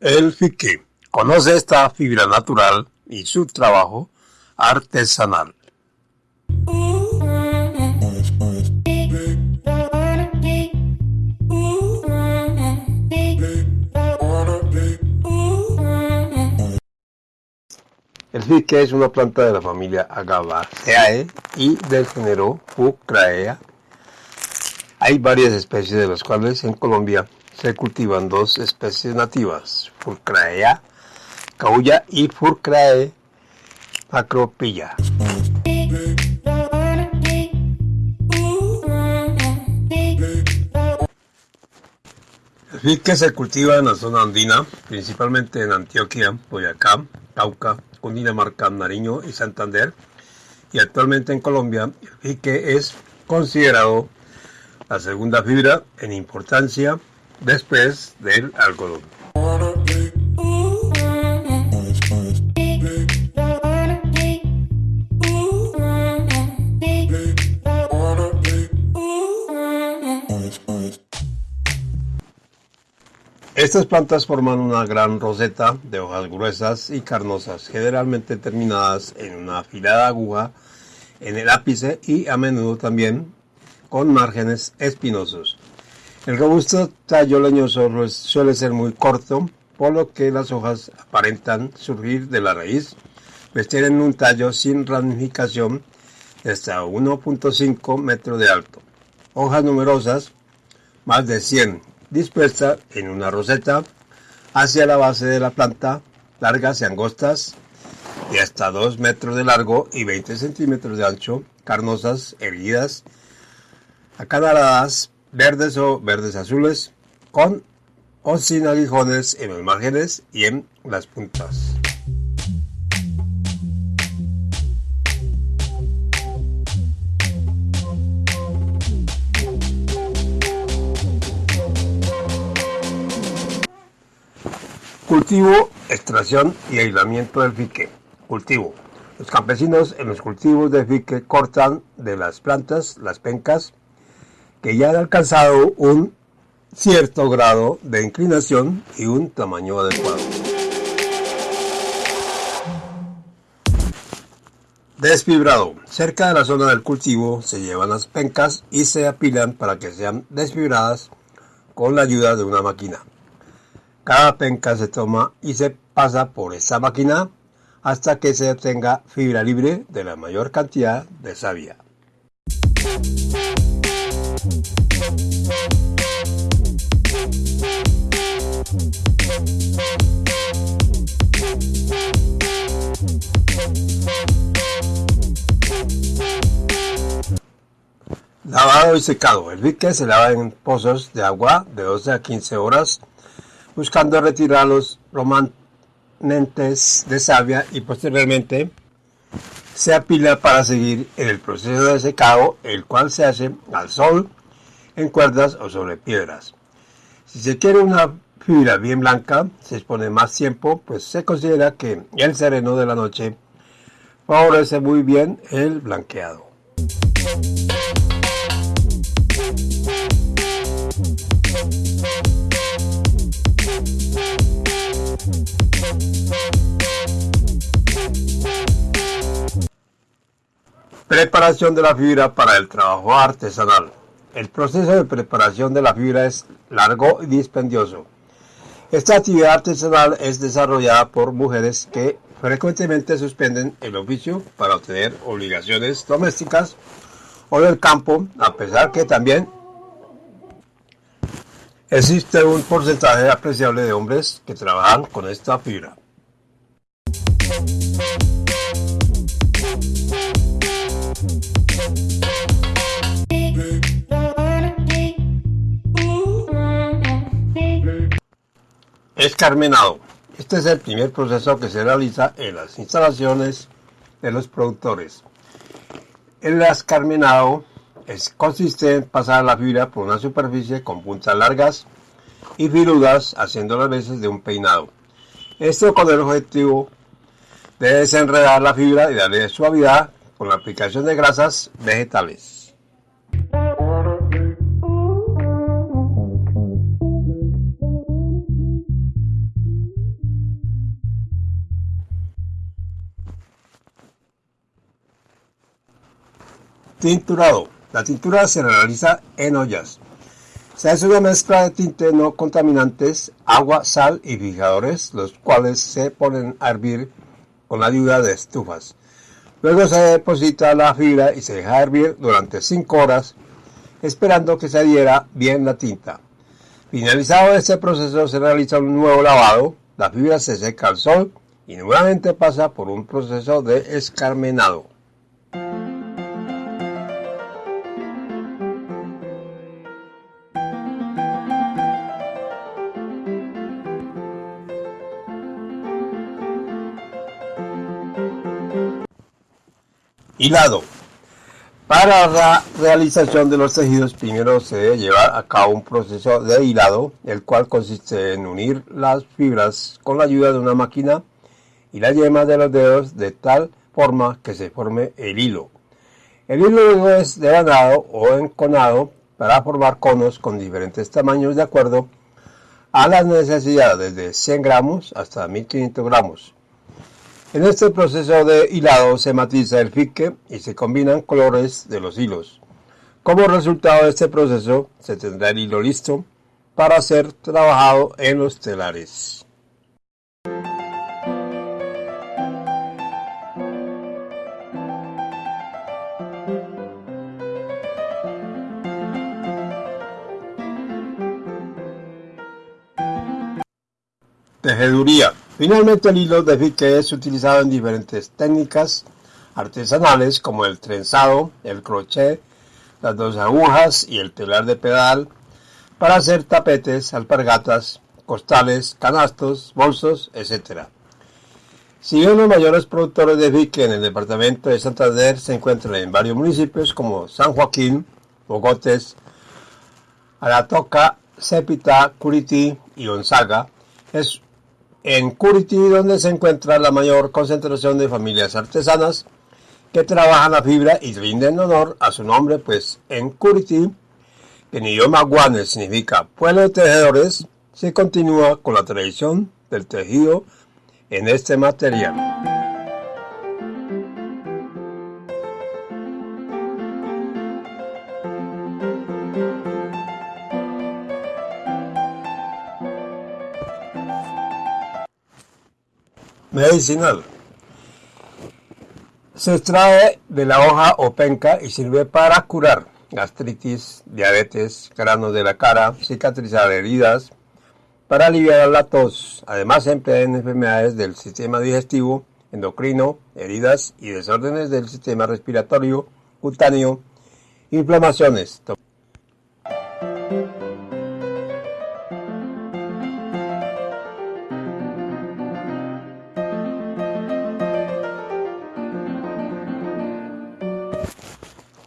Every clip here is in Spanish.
El fique conoce esta fibra natural y su trabajo artesanal. El fique es una planta de la familia Agabaceae y del género Fucraea. Hay varias especies de las cuales en Colombia se cultivan dos especies nativas, Furcraea caulla y Furcrae macropilla. El fique se cultiva en la zona andina, principalmente en Antioquia, Boyacá, Cauca, Cundinamarca, Nariño y Santander. Y actualmente en Colombia, el fique es considerado la segunda fibra en importancia después del algodón. Estas plantas forman una gran roseta de hojas gruesas y carnosas, generalmente terminadas en una afilada aguja en el ápice y a menudo también con márgenes espinosos. El robusto tallo leñoso suele ser muy corto, por lo que las hojas aparentan surgir de la raíz, pues tienen un tallo sin ramificación de hasta 1.5 metros de alto. Hojas numerosas, más de 100 dispuesta en una roseta hacia la base de la planta, largas y angostas, de hasta 2 metros de largo y 20 centímetros de ancho, carnosas, erguidas, acanaladas, verdes o verdes azules, con o sin aguijones en los márgenes y en las puntas. Cultivo, extracción y aislamiento del fique. Cultivo. Los campesinos en los cultivos de fique cortan de las plantas las pencas que ya han alcanzado un cierto grado de inclinación y un tamaño adecuado. Desfibrado. Cerca de la zona del cultivo se llevan las pencas y se apilan para que sean desfibradas con la ayuda de una máquina. Cada penca se toma y se pasa por esta máquina hasta que se obtenga fibra libre de la mayor cantidad de savia. Lavado y secado. El bique se lava en pozos de agua de 12 a 15 horas buscando retirar los romanentes de savia y posteriormente se apila para seguir en el proceso de secado, el cual se hace al sol, en cuerdas o sobre piedras. Si se quiere una fibra bien blanca, se expone más tiempo, pues se considera que el sereno de la noche favorece muy bien el blanqueado. Preparación de la fibra para el trabajo artesanal. El proceso de preparación de la fibra es largo y dispendioso. Esta actividad artesanal es desarrollada por mujeres que frecuentemente suspenden el oficio para obtener obligaciones domésticas o del campo, a pesar que también existe un porcentaje apreciable de hombres que trabajan con esta fibra. Escarmenado. Este es el primer proceso que se realiza en las instalaciones de los productores. El escarmenado es, consiste en pasar la fibra por una superficie con puntas largas y filudas, haciendo las veces de un peinado. Esto con el objetivo de desenredar la fibra y darle suavidad con la aplicación de grasas vegetales. Tinturado. La tintura se realiza en ollas. Se hace una mezcla de tinte no contaminantes, agua, sal y fijadores, los cuales se ponen a hervir con la ayuda de estufas. Luego se deposita la fibra y se deja hervir durante 5 horas, esperando que se adhiera bien la tinta. Finalizado este proceso se realiza un nuevo lavado, la fibra se seca al sol y nuevamente pasa por un proceso de escarmenado. Hilado. Para la realización de los tejidos primero se debe llevar a cabo un proceso de hilado, el cual consiste en unir las fibras con la ayuda de una máquina y la yema de los dedos de tal forma que se forme el hilo. El hilo es devanado o enconado para formar conos con diferentes tamaños de acuerdo a las necesidades de 100 gramos hasta 1500 gramos. En este proceso de hilado se matiza el fique y se combinan colores de los hilos. Como resultado de este proceso se tendrá el hilo listo para ser trabajado en los telares. Tejeduría Finalmente el hilo de fique es utilizado en diferentes técnicas artesanales como el trenzado, el crochet, las dos agujas y el telar de pedal para hacer tapetes, alpargatas, costales, canastos, bolsos, etc. Si bien los mayores productores de fique en el departamento de Santander se encuentran en varios municipios como San Joaquín, Bogotes, Aratoca, Cepita, Curití y Gonzaga, es en Curiti, donde se encuentra la mayor concentración de familias artesanas que trabajan la fibra y rinden honor a su nombre, pues en Curiti, que en idioma guane significa pueblo de tejedores, se continúa con la tradición del tejido en este material. Medicinal. Se extrae de la hoja o penca y sirve para curar gastritis, diabetes, granos de la cara, cicatrizar heridas, para aliviar la tos. Además se emplea en enfermedades del sistema digestivo, endocrino, heridas y desórdenes del sistema respiratorio, cutáneo, inflamaciones.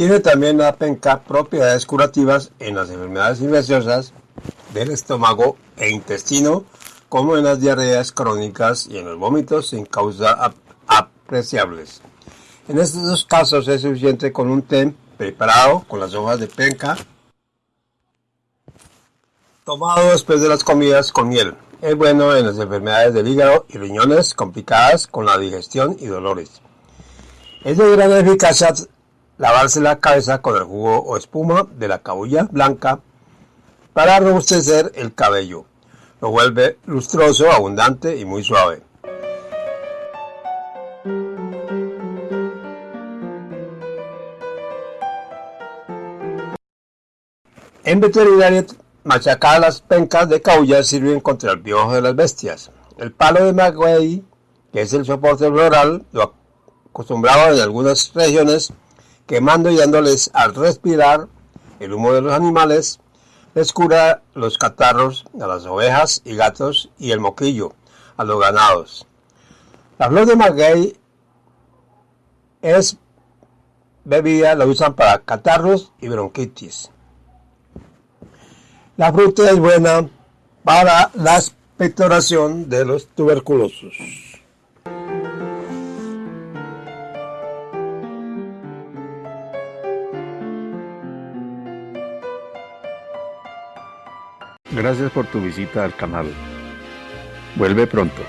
Tiene también penca propiedades curativas en las enfermedades infecciosas del estómago e intestino, como en las diarreas crónicas y en los vómitos sin causa apreciables. En estos dos casos es suficiente con un té preparado con las hojas de penca, tomado después de las comidas con miel. Es bueno en las enfermedades del hígado y riñones complicadas con la digestión y dolores. Es de gran eficacia lavarse la cabeza con el jugo o espuma de la cabulla blanca para robustecer el cabello. Lo vuelve lustroso, abundante y muy suave. En veterinaria, machacadas pencas de caulla sirven contra el piojo de las bestias. El palo de maguey, que es el soporte floral, lo acostumbrado en algunas regiones, quemando y dándoles al respirar el humo de los animales, les cura los catarros a las ovejas y gatos y el moquillo a los ganados. La flor de maguey es bebida, la usan para catarros y bronquitis. La fruta es buena para la expectoración de los tuberculosos. Gracias por tu visita al canal. Vuelve pronto.